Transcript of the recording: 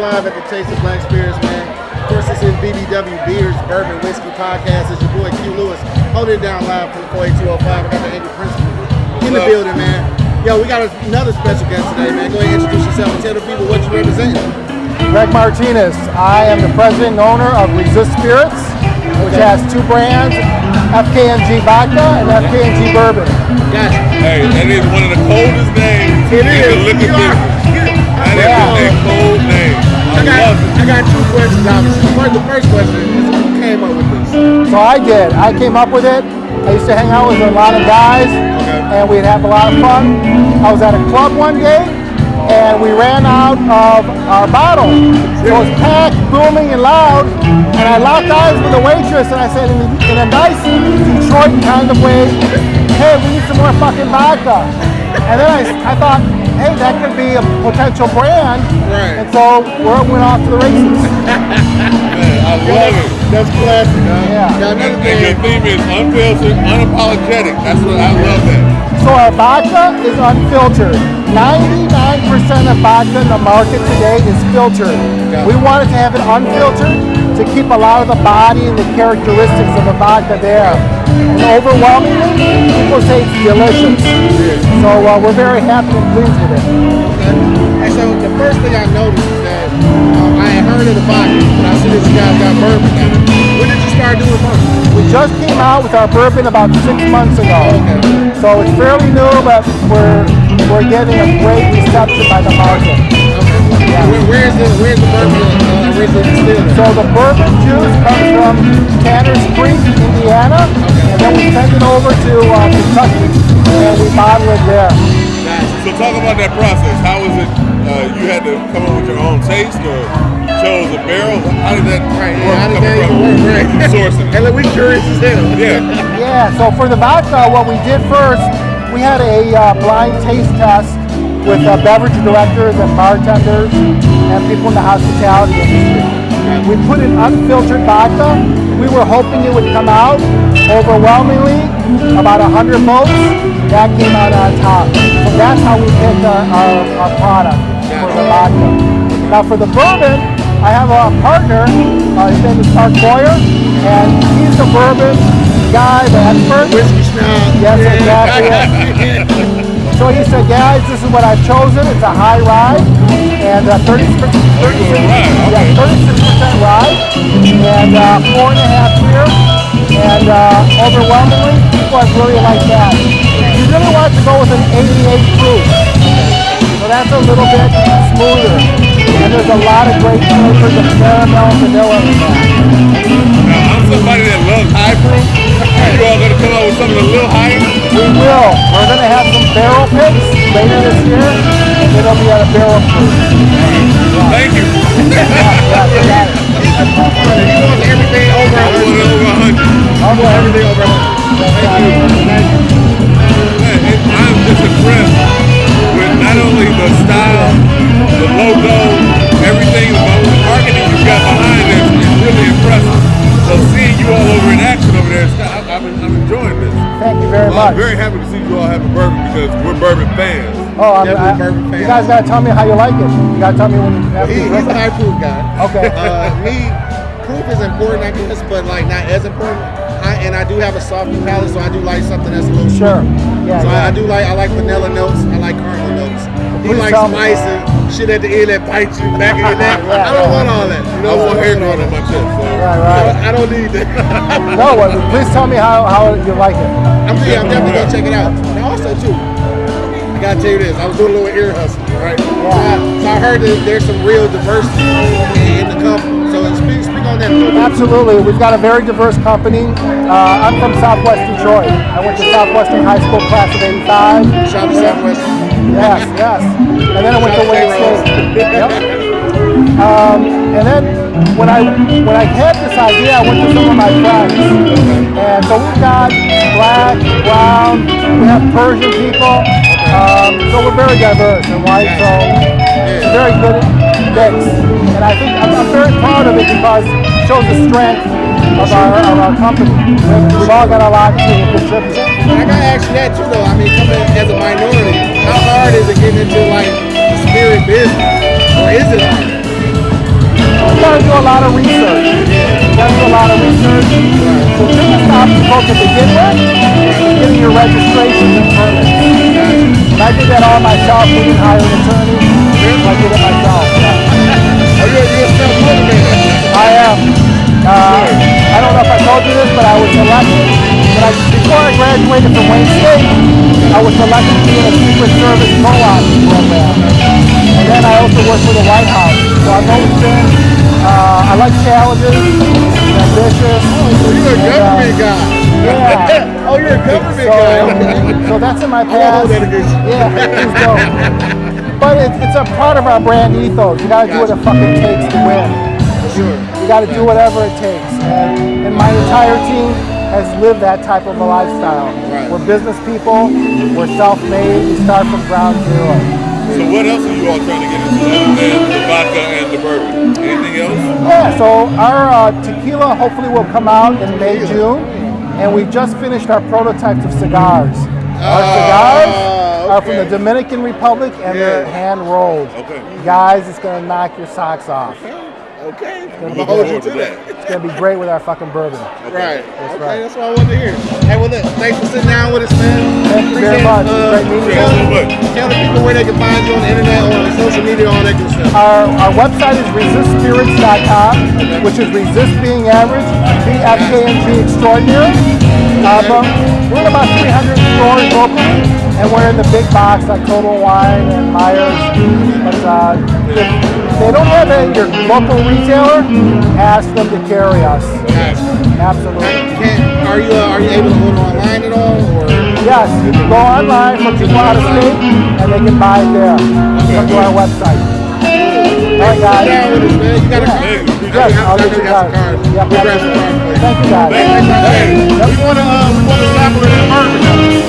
live at the Taste of Black Spirits, man. Of course, this is BBW Beers Bourbon Whiskey Podcast. It's your boy Q Lewis holding it down live from the 48205. I got the Angel Principal in the building, man. Yo, we got another special guest today, man. Go ahead and introduce yourself and tell the people what you represent. Greg Martinez. I am the president and owner of Resist Spirits, which Okay. has two brands, FKNG Vodka and FKNG Bourbon. Gotcha. Hey, that is one of the coldest names It in the is. liquor You are- business. That is Yeah. a cold name. I I got. I got two questions, obviously. First, the first question is who came up with this? So I did. I came up with it. I used to hang out with a lot of guys, and we'd have a lot of fun. I was at a club one day, and we ran out of our bottle. So it was packed, booming, and loud. And I locked eyes with the waitress, and I said, in, in a nice Detroit kind of way, "Hey, we need some more fucking vodka." And then I, I thought, "Hey, that could be a potential brand." Right. And so we went off to the races. Man, I love it. That's classic, huh? Yeah. Now, another And your theme is unfiltered, unapologetic. That's what I love that. So our vodka is unfiltered. 99% of vodka in the market today is filtered. Got it. We wanted to have it unfiltered to keep a lot of the body and the characteristics of the vodka there. And overwhelmingly, people say it's delicious. So uh, we're very happy and pleased with it. okay. And so the first thing I noticed is that um, I had heard of the vodka, but I see that you guys got bourbon now. When did you start doing bourbon? We just came out with our bourbon about six months ago. Okay. So it's fairly new, but we're, we're getting a great reception by the market. Okay. Where, where's the Where's the bourbon uh? So the bourbon juice comes from Tanner's Creek, Indiana, and then we send it over to uh, Kentucky, and we bottle it there. So talk about that process. How was it? Uh, you had to come up with your own taste, or chose a barrel? How did that Right. work? Yeah, how did coming that even from work? Right. sourcing? And look, we curious as hell. Yeah. Yeah, so for the vodka, what we did first, we had a uh, blind taste test with uh, beverage directors and bartenders and people in the hospitality industry. We put in unfiltered vodka. We were hoping it would come out overwhelmingly, about 100 votes. That came out on top. So that's how we picked our, our, our product for the vodka. Now for the bourbon, I have a partner, uh, his name is Mark Boyer, and he's the bourbon guy, the expert. Whiskey snob. Yes, exactly. So he said, guys, this is what I've chosen. It's a high rye and uh, 30, 36, yeah, 36% rye and uh, four and a half beer. And uh, overwhelmingly, people have really liked that. You really want to go with an 88 proof. So that's a little bit smoother. And there's a lot of great flavors of caramel, vanilla in that. Now I'm somebody that loves high proof. You all gonna come out with something a little higher? We will. We're going to have some barrel picks later this year, it'll be at a barrel proof. Thank you. He wants everything over I a want over 100. I want everything over a Thank you. It, I'm just impressed with not only the style, the logo, everything, but the marketing you got behind it is really impressive. So seeing you all over in action there, it's- I- I'm, I'm enjoying this. Thank you very Well, I'm very happy to see you all having bourbon because we're bourbon fans. Oh, I'm, Definitely I, bourbon fan. you guys got to tell me how you like it. You got to tell me when you have He, he's drink a high proof guy. Okay. Uh, me, proof is important, I guess, but like not as important. I, and I do have a soft palate, so I do like something that's a little Sure. sweet. Yeah, So I, I do like I like vanilla notes. I like caramel notes. He likes spice and shit at the end that bites you back in your neck. Yeah, I don't yeah. want all that. You I know, want hair growing on my chest. So. Right, right. I don't need that. No, well, please tell me how, how you like it. I'm, yeah, I'm definitely gonna check it out. And also too, I gotta tell you this. I was doing a little ear hustle, right? So, I, so I heard that there's some real diversity in the company. So speak, speak on that a little bit. Absolutely. We've got a very diverse company. Uh, I'm from Southwest Detroit. I went to Southwestern High School class of 85. Shout out to Southwest. Yes, yes. And then I went to Wayne State. Yep. Um, and then when I when I had this idea, I went to some of my friends, and so we've got black, brown, we have Persian people, um, so we're very diverse and white. So it's a very good mix, and I think I'm, I'm very proud of it because it shows the strength of our of our company. We've, all got a lot to contribute. I gotta ask you that too, though. I mean, coming as a minority, how hard is it getting into like the spirit business, or is it hard? You got to do a lot of research. You got to do a lot of research. The biggest obstacle to begin with is getting your registrations and permits. And I did that all myself. We didn't hire an attorney. I did it myself. Are you, you self-motivated? I am. Uh, don't know if I told you this, but I was elected. But I, before I graduated from Wayne State, I was selected to be in a Secret Service co-op program. And then I also worked for the White House. So I've always been, uh, I like challenges, ambitious. So you're a uh, government guy. Yeah. oh, you're a government So, guy. Okay. so that's in my gonna past. hold that against you. Yeah, please don't. But it, it's a part of our brand ethos. You gotta do what it fucking takes to win. For sure. You got to do whatever it takes. And, and my entire team has lived that type of a lifestyle. Right. We're business people. We're self-made. We start from ground zero. So what else are you all trying to get into other than the vodka and the bourbon? Anything else? Yeah. So our uh, tequila hopefully will come out in May, June, and we just finished our prototypes of cigars. Our cigars are from the Ah. Dominican Republic and they're hand rolled. Okay. Guys, it's gonna knock your socks off. Okay. I'm gonna hold you to that. It's gonna be great with our fucking bourbon. Right. That's okay, right. that's what I wanted to hear. Hey, well, look, thanks for sitting down with us, man. Thank you very Appreciate, much. uh, Great meeting you. tell, Thank you tell the people where they can find you on the internet or on social media, all that good stuff. Our, our website is resistspirits.com, which is resist being average, B-F-K-N-G extraordinary. Uh, but we're in about 300 stores locally, and we're in the big box like Total Wine and Meijers. But uh, if they don't have it your local retailer, ask them to carry us. Absolutely. Can, are you uh, are you able to order online at all, or Yes, you can go online for people out of state, and they can buy it there. Come to our website. All right, guys. man? You got a Yeah. card? Yes, I'll get you got some guys. cards. Yep, We'll grab some cards. Thank you, guys. Hey, we want to uh, we want to bourbon. Yeah, absolutely.